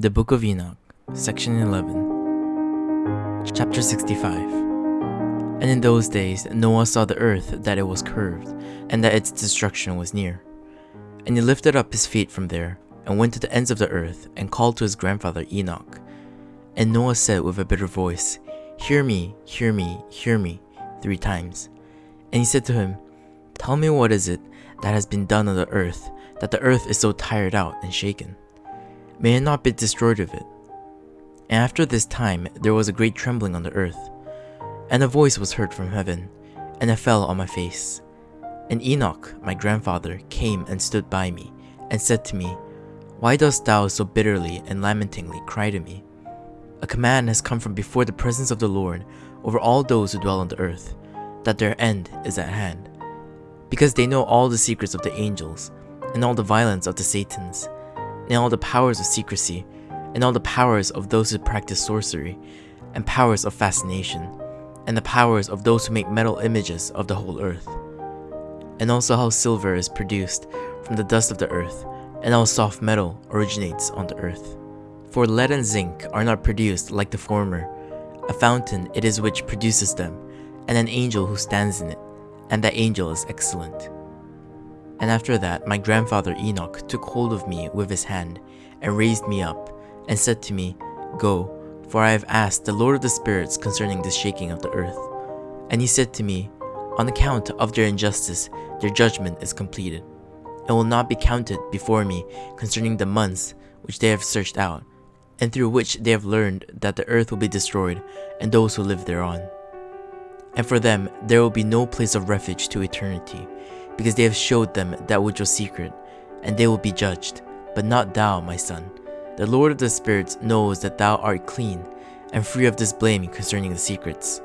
The Book of Enoch, Section 11, Chapter 65. And in those days Noah saw the earth that it was curved, and that its destruction was near. And he lifted up his feet from there, and went to the ends of the earth, and called to his grandfather Enoch. And Noah said with a bitter voice, Hear me, hear me, hear me, three times. And he said to him, Tell me what is it that has been done on the earth, that the earth is so tired out and shaken? May it not be destroyed of it. And after this time there was a great trembling on the earth, and a voice was heard from heaven, and I fell on my face. And Enoch, my grandfather, came and stood by me, and said to me, Why dost thou so bitterly and lamentingly cry to me? A command has come from before the presence of the Lord over all those who dwell on the earth, that their end is at hand. Because they know all the secrets of the angels, and all the violence of the Satans, and all the powers of secrecy, and all the powers of those who practice sorcery, and powers of fascination, and the powers of those who make metal images of the whole earth. And also how silver is produced from the dust of the earth, and how soft metal originates on the earth. For lead and zinc are not produced like the former, a fountain it is which produces them, and an angel who stands in it, and that angel is excellent. And after that, my grandfather Enoch took hold of me with his hand, and raised me up, and said to me, Go, for I have asked the Lord of the spirits concerning the shaking of the earth. And he said to me, On account of their injustice, their judgment is completed, and will not be counted before me concerning the months which they have searched out, and through which they have learned that the earth will be destroyed, and those who live thereon. And for them there will be no place of refuge to eternity, because they have showed them that which was secret, and they will be judged, but not thou, my son. The Lord of the spirits knows that thou art clean, and free of this blame concerning the secrets.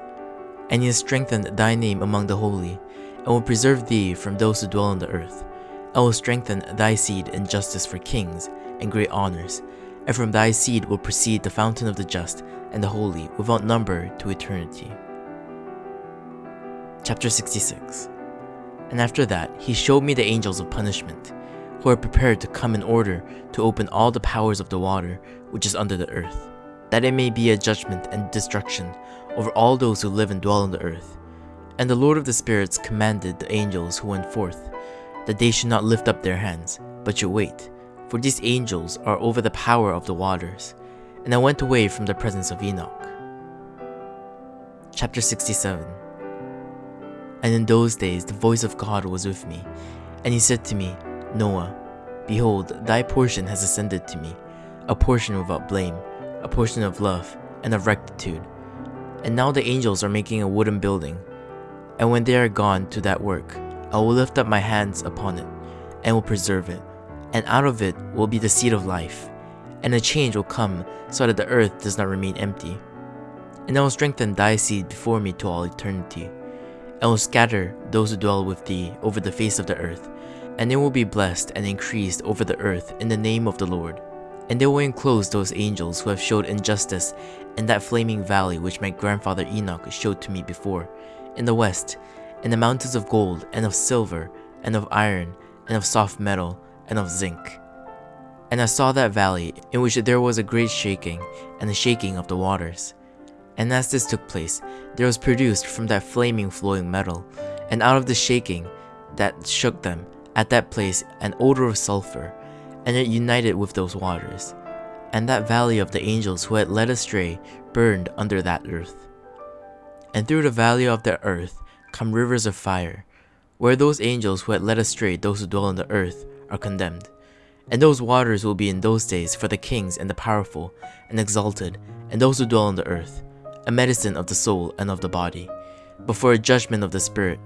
And he has strengthened thy name among the holy, and will preserve thee from those who dwell on the earth, and will strengthen thy seed in justice for kings and great honors, and from thy seed will proceed the fountain of the just and the holy without number to eternity. Chapter 66 and after that, he showed me the angels of punishment, who are prepared to come in order to open all the powers of the water which is under the earth, that it may be a judgment and destruction over all those who live and dwell on the earth. And the Lord of the spirits commanded the angels who went forth, that they should not lift up their hands, but should wait, for these angels are over the power of the waters. And I went away from the presence of Enoch. Chapter 67 and in those days the voice of God was with me, and he said to me, Noah, behold, thy portion has ascended to me, a portion without blame, a portion of love and of rectitude. And now the angels are making a wooden building, and when they are gone to that work, I will lift up my hands upon it, and will preserve it, and out of it will be the seed of life, and a change will come so that the earth does not remain empty. And I will strengthen thy seed before me to all eternity and will scatter those who dwell with thee over the face of the earth, and they will be blessed and increased over the earth in the name of the Lord. And they will enclose those angels who have showed injustice in that flaming valley which my grandfather Enoch showed to me before, in the west, in the mountains of gold, and of silver, and of iron, and of soft metal, and of zinc. And I saw that valley, in which there was a great shaking, and the shaking of the waters. And as this took place, there was produced from that flaming flowing metal, and out of the shaking that shook them at that place an odor of sulfur, and it united with those waters. And that valley of the angels who had led astray burned under that earth. And through the valley of the earth come rivers of fire, where those angels who had led astray those who dwell on the earth are condemned. And those waters will be in those days for the kings and the powerful and exalted, and those who dwell on the earth a medicine of the soul and of the body, but for a judgment of the spirit,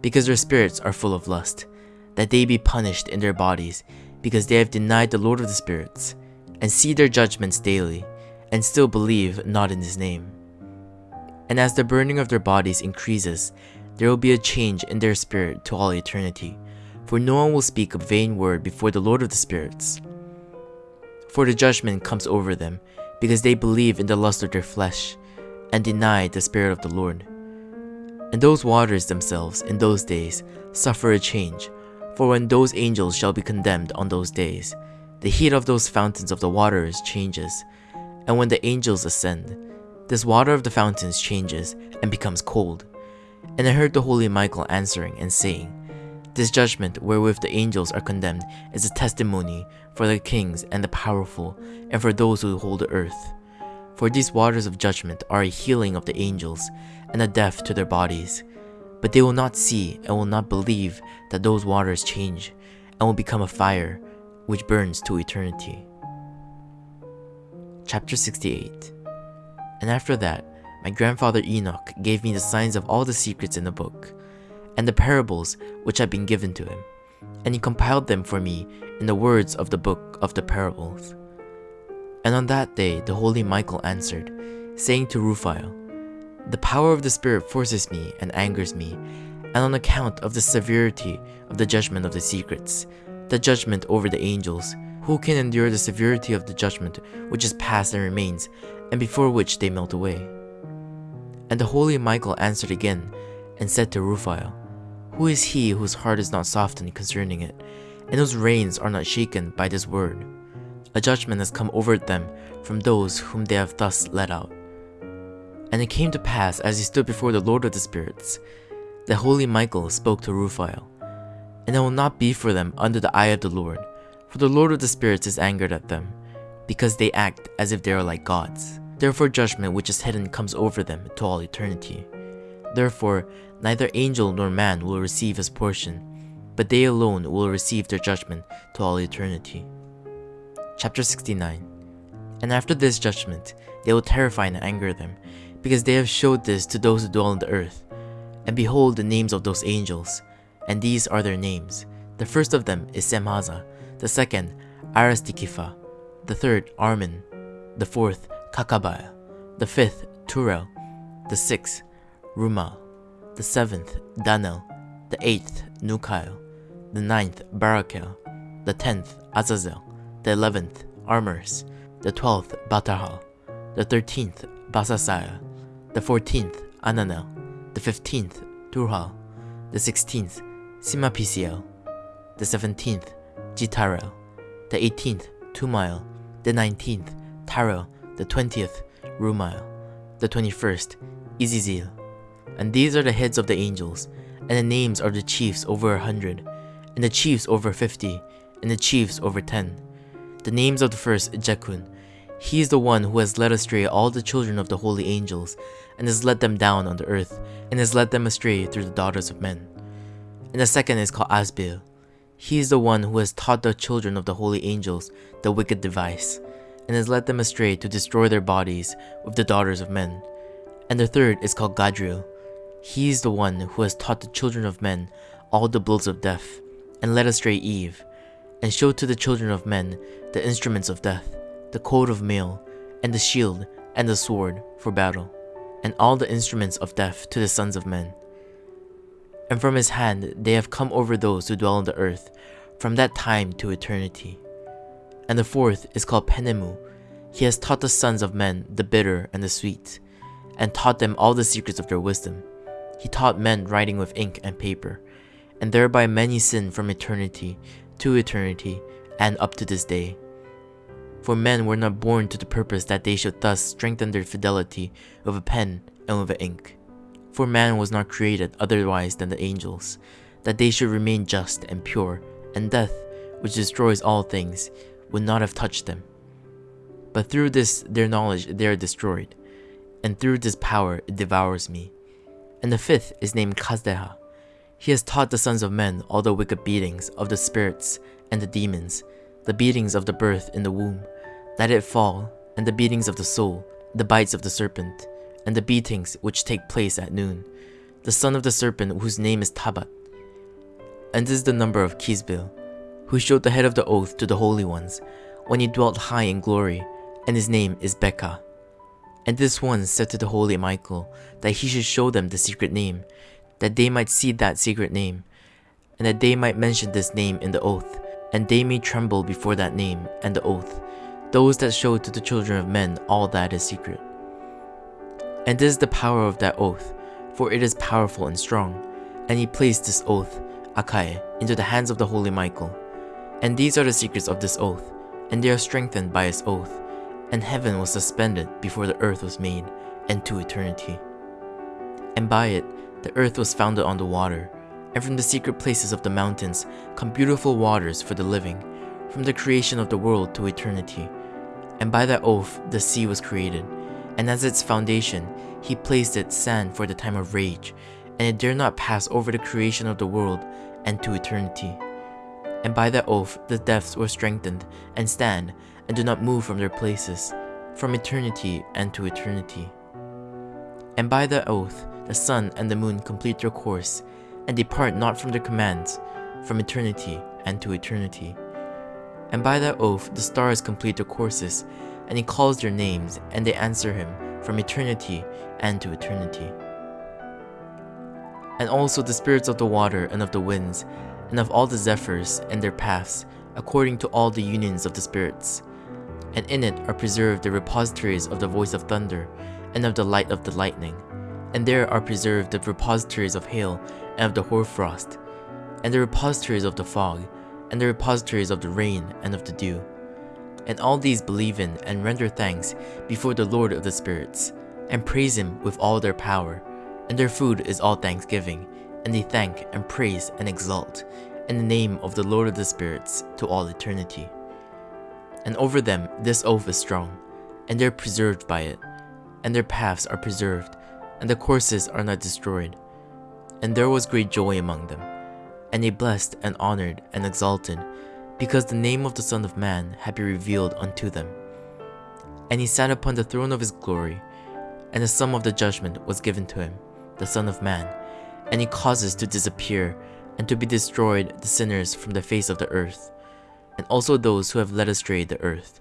because their spirits are full of lust, that they be punished in their bodies, because they have denied the Lord of the spirits, and see their judgments daily, and still believe not in his name. And as the burning of their bodies increases, there will be a change in their spirit to all eternity, for no one will speak a vain word before the Lord of the spirits. For the judgment comes over them, because they believe in the lust of their flesh, and deny the Spirit of the Lord. And those waters themselves in those days suffer a change, for when those angels shall be condemned on those days, the heat of those fountains of the waters changes, and when the angels ascend, this water of the fountains changes and becomes cold. And I heard the holy Michael answering and saying, This judgment wherewith the angels are condemned is a testimony for the kings and the powerful, and for those who hold the earth. For these waters of judgment are a healing of the angels, and a death to their bodies. But they will not see and will not believe that those waters change, and will become a fire which burns to eternity. Chapter 68 And after that, my grandfather Enoch gave me the signs of all the secrets in the book, and the parables which had been given to him, and he compiled them for me in the words of the book of the parables. And on that day the holy Michael answered, saying to Raphael, The power of the Spirit forces me and angers me, and on account of the severity of the judgment of the secrets, the judgment over the angels, who can endure the severity of the judgment which is past and remains, and before which they melt away? And the holy Michael answered again, and said to Raphael, Who is he whose heart is not softened concerning it, and whose reins are not shaken by this word? A judgment has come over them from those whom they have thus let out. And it came to pass as he stood before the Lord of the Spirits, that holy Michael spoke to Raphael, And it will not be for them under the eye of the Lord, for the Lord of the Spirits is angered at them, because they act as if they are like gods. Therefore judgment which is hidden comes over them to all eternity. Therefore neither angel nor man will receive his portion, but they alone will receive their judgment to all eternity. Chapter 69 And after this judgment, they will terrify and anger them, because they have showed this to those who dwell on the earth. And behold the names of those angels, and these are their names. The first of them is Semhaza, the second Aristikipha, the third Armin, the fourth Kakabaya, the fifth Turel, the sixth Rumal, the seventh Danel, the eighth Nukail, the ninth Barakel, the tenth Azazel, the eleventh Armors, the twelfth Batahal, the thirteenth Basasaya, the fourteenth Ananel, the fifteenth Turhal, the sixteenth Simapisiel, the seventeenth Jitarel, the eighteenth Tumail, the nineteenth Tarel, the twentieth Rumail, the twenty-first Izizil. And these are the heads of the angels, and the names are the chiefs over a hundred, and the chiefs over fifty, and the chiefs over ten. The names of the first Jekun. He is the one who has led astray all the children of the holy angels, and has let them down on the earth, and has led them astray through the daughters of men. And the second is called Asbil. He is the one who has taught the children of the holy angels the wicked device, and has led them astray to destroy their bodies with the daughters of men. And the third is called Gadriel. He is the one who has taught the children of men all the blows of death, and led astray Eve, and showed to the children of men the instruments of death, the coat of mail, and the shield, and the sword for battle, and all the instruments of death to the sons of men. And from his hand they have come over those who dwell on the earth, from that time to eternity. And the fourth is called Penemu. He has taught the sons of men the bitter and the sweet, and taught them all the secrets of their wisdom. He taught men writing with ink and paper, and thereby many sin from eternity to eternity and up to this day. For men were not born to the purpose that they should thus strengthen their fidelity with a pen and with ink. For man was not created otherwise than the angels, that they should remain just and pure, and death, which destroys all things, would not have touched them. But through this their knowledge they are destroyed, and through this power it devours me. And the fifth is named Kazdeha. He has taught the sons of men all the wicked beatings of the spirits and the demons, the beatings of the birth in the womb, that it fall, and the beatings of the soul, the bites of the serpent, and the beatings which take place at noon, the son of the serpent whose name is Tabat. And this is the number of Kisbil, who showed the head of the oath to the holy ones, when he dwelt high in glory, and his name is Becca. And this one said to the holy Michael that he should show them the secret name, that they might see that secret name, and that they might mention this name in the oath, and they may tremble before that name and the oath, those that show to the children of men all that is secret. And this is the power of that oath, for it is powerful and strong. And he placed this oath, Akai, into the hands of the holy Michael. And these are the secrets of this oath, and they are strengthened by his oath, and heaven was suspended before the earth was made, and to eternity. And by it the earth was founded on the water, and from the secret places of the mountains come beautiful waters for the living, from the creation of the world to eternity. And by that oath the sea was created, and as its foundation he placed it sand for the time of rage, and it dare not pass over the creation of the world and to eternity. And by that oath the depths were strengthened, and stand, and do not move from their places, from eternity and to eternity. And by that oath the sun and the moon complete their course, and depart not from their commands, from eternity and to eternity. And by that oath the stars complete their courses, and he calls their names, and they answer him from eternity and to eternity. And also the spirits of the water and of the winds, and of all the zephyrs and their paths, according to all the unions of the spirits. And in it are preserved the repositories of the voice of thunder, and of the light of the lightning. And there are preserved the repositories of hail, and of the hoarfrost, and the repositories of the fog, and the repositories of the rain and of the dew. And all these believe in and render thanks before the Lord of the spirits, and praise him with all their power. And their food is all thanksgiving, and they thank and praise and exalt in the name of the Lord of the spirits to all eternity. And over them this oath is strong, and they are preserved by it, and their paths are preserved, and the courses are not destroyed. And there was great joy among them, and they blessed and honored and exalted, because the name of the Son of Man had been revealed unto them. And he sat upon the throne of his glory, and the sum of the judgment was given to him, the Son of Man, and he causes to disappear and to be destroyed the sinners from the face of the earth, and also those who have led astray the earth.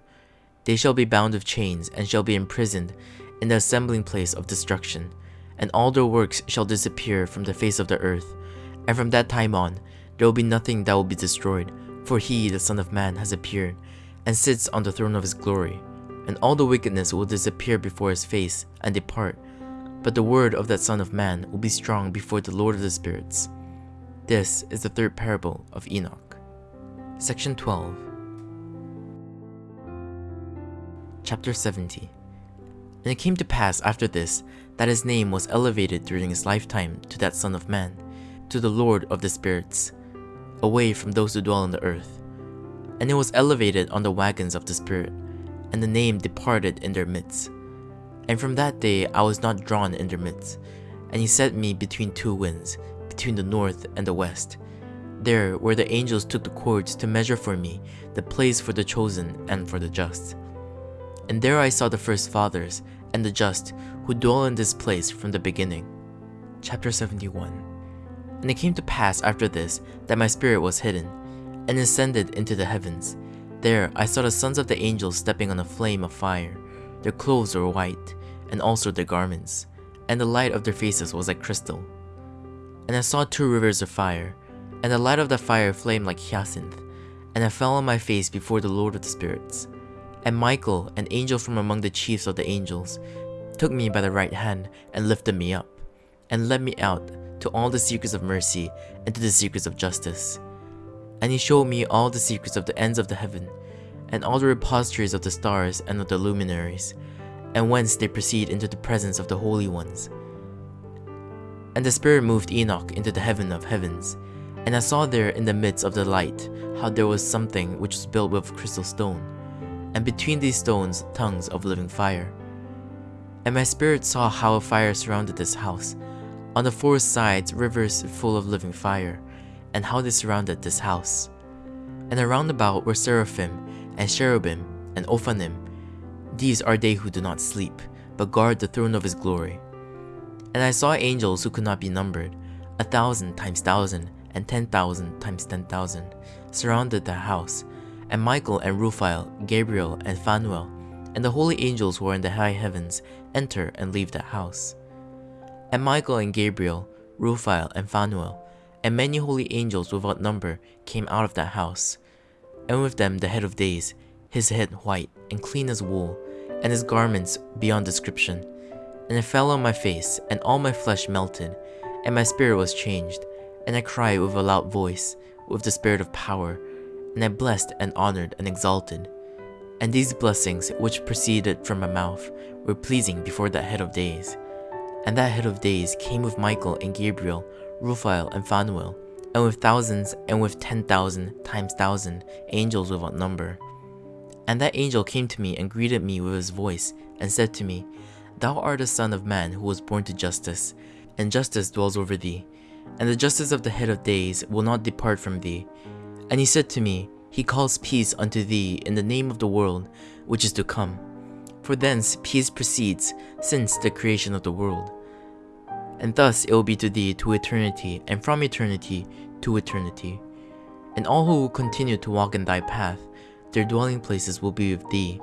They shall be bound with chains and shall be imprisoned in the assembling place of destruction, and all their works shall disappear from the face of the earth. And from that time on, there will be nothing that will be destroyed, for he, the Son of Man, has appeared, and sits on the throne of his glory. And all the wickedness will disappear before his face, and depart. But the word of that Son of Man will be strong before the Lord of the spirits. This is the third parable of Enoch. Section 12 Chapter 70 And it came to pass after this that his name was elevated during his lifetime to that Son of Man, to the Lord of the spirits, away from those who dwell on the earth. And it was elevated on the wagons of the Spirit, and the name departed in their midst. And from that day I was not drawn in their midst, and he set me between two winds, between the north and the west. There where the angels took the cords to measure for me the place for the chosen and for the just. And there I saw the first fathers and the just who dwell in this place from the beginning. Chapter 71 And it came to pass after this that my spirit was hidden, and ascended into the heavens. There I saw the sons of the angels stepping on a flame of fire. Their clothes were white, and also their garments, and the light of their faces was like crystal. And I saw two rivers of fire, and the light of the fire flamed like hyacinth, and I fell on my face before the Lord of the spirits. And Michael, an angel from among the chiefs of the angels, took me by the right hand and lifted me up, and led me out to all the secrets of mercy and to the secrets of justice. And he showed me all the secrets of the ends of the heaven, and all the repositories of the stars and of the luminaries, and whence they proceed into the presence of the holy ones. And the Spirit moved Enoch into the heaven of heavens, and I saw there in the midst of the light how there was something which was built with crystal stone, and between these stones tongues of living fire. And my spirit saw how a fire surrounded this house, on the four sides rivers full of living fire, and how they surrounded this house. And around about were seraphim, and cherubim, and ophanim. These are they who do not sleep, but guard the throne of his glory. And I saw angels who could not be numbered, a thousand times thousand, and ten thousand times ten thousand, surrounded the house, and Michael and Raphael, Gabriel and Phanuel, and the holy angels who are in the high heavens enter and leave that house. And Michael and Gabriel, Raphael and Phanuel, and many holy angels without number came out of that house, and with them the head of days, his head white and clean as wool, and his garments beyond description. And it fell on my face, and all my flesh melted, and my spirit was changed, and I cried with a loud voice, with the spirit of power, and I blessed and honored and exalted. And these blessings which proceeded from my mouth were pleasing before that head of days. And that head of days came with Michael and Gabriel, Raphael and Phanuel, and with thousands and with ten thousand times thousand angels without number. And that angel came to me and greeted me with his voice, and said to me, Thou art the Son of Man who was born to justice, and justice dwells over thee, and the justice of the head of days will not depart from thee. And he said to me, He calls peace unto thee in the name of the world which is to come. For thence peace proceeds since the creation of the world. And thus it will be to thee to eternity, and from eternity to eternity. And all who will continue to walk in thy path, their dwelling places will be with thee,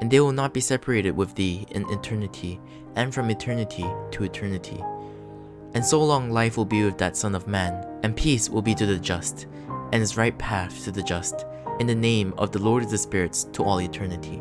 and they will not be separated with thee in eternity, and from eternity to eternity. And so long life will be with that Son of Man, and peace will be to the just, and his right path to the just, in the name of the Lord of the spirits to all eternity.